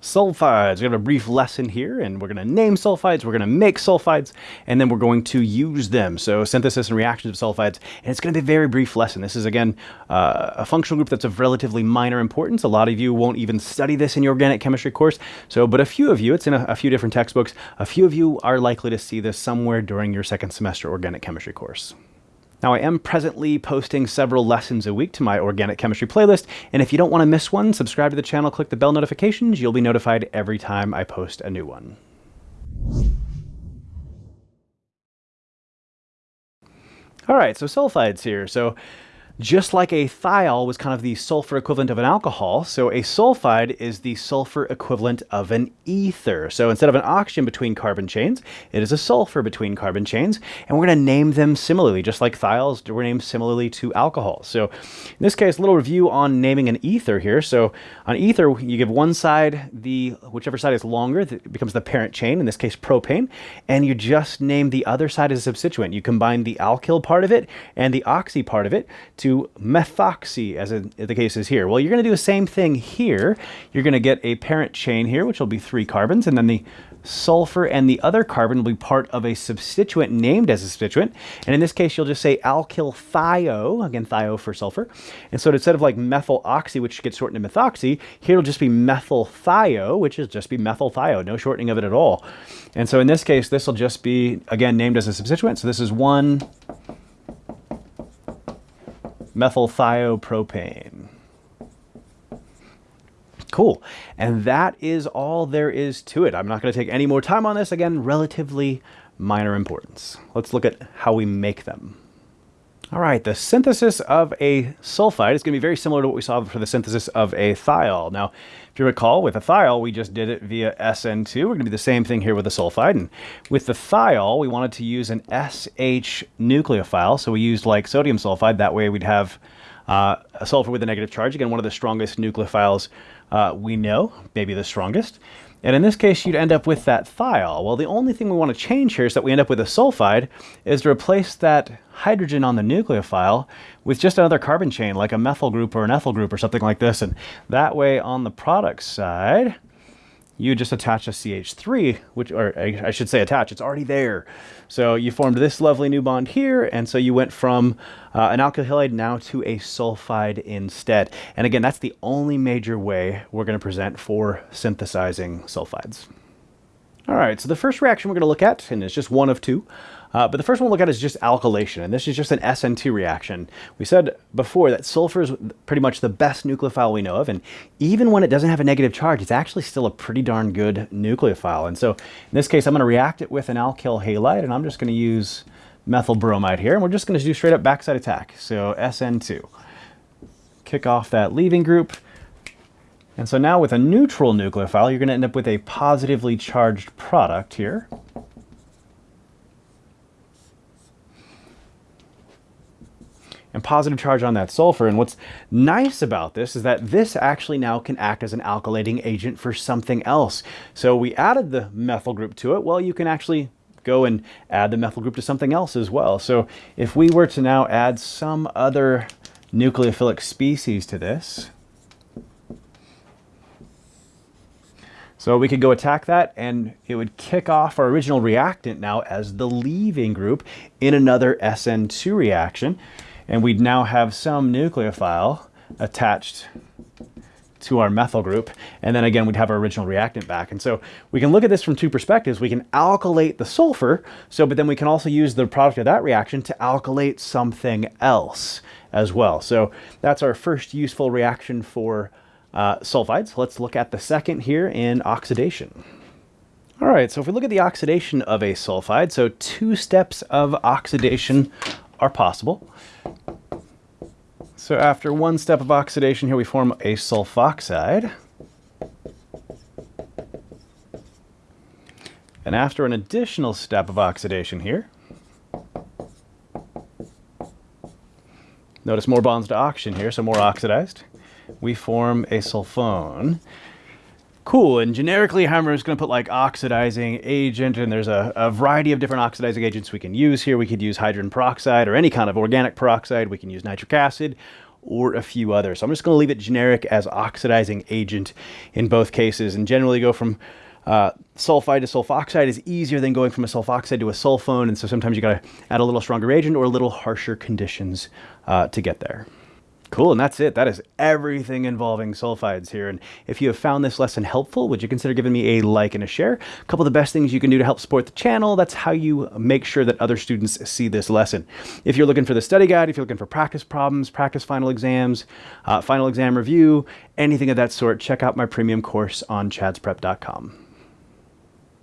sulfides. We have a brief lesson here, and we're going to name sulfides, we're going to make sulfides, and then we're going to use them. So synthesis and reactions of sulfides, and it's going to be a very brief lesson. This is, again, uh, a functional group that's of relatively minor importance. A lot of you won't even study this in your organic chemistry course, so but a few of you, it's in a, a few different textbooks, a few of you are likely to see this somewhere during your second semester organic chemistry course. Now, I am presently posting several lessons a week to my organic chemistry playlist, and if you don't want to miss one, subscribe to the channel, click the bell notifications. You'll be notified every time I post a new one. All right, so sulfides here. So just like a thiol was kind of the sulfur equivalent of an alcohol, so a sulfide is the sulfur equivalent of an ether. So instead of an oxygen between carbon chains, it is a sulfur between carbon chains, and we're going to name them similarly, just like thiols were named similarly to alcohols. So in this case, a little review on naming an ether here. So on ether, you give one side the, whichever side is longer, it becomes the parent chain, in this case propane, and you just name the other side as a substituent. You combine the alkyl part of it and the oxy part of it to to methoxy, as in the case is here. Well, you're going to do the same thing here. You're going to get a parent chain here, which will be three carbons, and then the sulfur and the other carbon will be part of a substituent named as a substituent. And in this case, you'll just say alkyl thio, again, thio for sulfur. And so instead of like methyl oxy, which gets shortened to methoxy, here it'll just be methyl thio, which is just be methyl thio, no shortening of it at all. And so in this case, this will just be, again, named as a substituent. So this is one methylthiopropane. Cool. And that is all there is to it. I'm not going to take any more time on this. Again, relatively minor importance. Let's look at how we make them. All right, the synthesis of a sulfide is going to be very similar to what we saw for the synthesis of a thiol. Now, if you recall, with a thiol, we just did it via SN2. We're going to do the same thing here with a sulfide. And with the thiol, we wanted to use an SH nucleophile. So we used like sodium sulfide. That way we'd have uh, a sulfur with a negative charge. Again, one of the strongest nucleophiles uh, we know, maybe the strongest. And in this case, you'd end up with that thiol. Well, the only thing we want to change here is that we end up with a sulfide is to replace that hydrogen on the nucleophile with just another carbon chain, like a methyl group or an ethyl group or something like this. And that way on the product side, you just attach a CH3, which, or I should say attach, it's already there. So you formed this lovely new bond here, and so you went from uh, an alkyl halide now to a sulfide instead. And again, that's the only major way we're going to present for synthesizing sulfides. All right, so the first reaction we're going to look at, and it's just one of two, uh, but the first one we'll look at is just alkylation, and this is just an SN2 reaction. We said before that sulfur is pretty much the best nucleophile we know of, and even when it doesn't have a negative charge, it's actually still a pretty darn good nucleophile. And so in this case, I'm going to react it with an alkyl halide, and I'm just going to use methyl bromide here, and we're just going to do straight up backside attack. So SN2. Kick off that leaving group. And so now with a neutral nucleophile, you're going to end up with a positively charged product here. And positive charge on that sulfur. And what's nice about this is that this actually now can act as an alkylating agent for something else. So we added the methyl group to it. Well, you can actually go and add the methyl group to something else as well. So if we were to now add some other nucleophilic species to this, So we could go attack that and it would kick off our original reactant now as the leaving group in another SN2 reaction. And we'd now have some nucleophile attached to our methyl group. And then again, we'd have our original reactant back. And so we can look at this from two perspectives. We can alkylate the sulfur, so but then we can also use the product of that reaction to alkylate something else as well. So that's our first useful reaction for uh, sulfides. Let's look at the second here in oxidation. All right, so if we look at the oxidation of a sulfide, so two steps of oxidation are possible. So after one step of oxidation here, we form a sulfoxide. And after an additional step of oxidation here, notice more bonds to oxygen here, so more oxidized we form a sulfone. Cool, and generically Heimer is going to put like oxidizing agent, and there's a, a, variety of different oxidizing agents we can use here. We could use hydrogen peroxide or any kind of organic peroxide. We can use nitric acid, or a few others. So I'm just going to leave it generic as oxidizing agent in both cases and generally go from uh, sulfide to sulfoxide is easier than going from a sulfoxide to a sulfone, and so sometimes you got to add a little stronger agent or a little harsher conditions uh, to get there. Cool, and that's it. That is everything involving sulfides here. And if you have found this lesson helpful, would you consider giving me a like and a share? A couple of the best things you can do to help support the channel. That's how you make sure that other students see this lesson. If you're looking for the study guide, if you're looking for practice problems, practice final exams, uh, final exam review, anything of that sort, check out my premium course on chadsprep.com.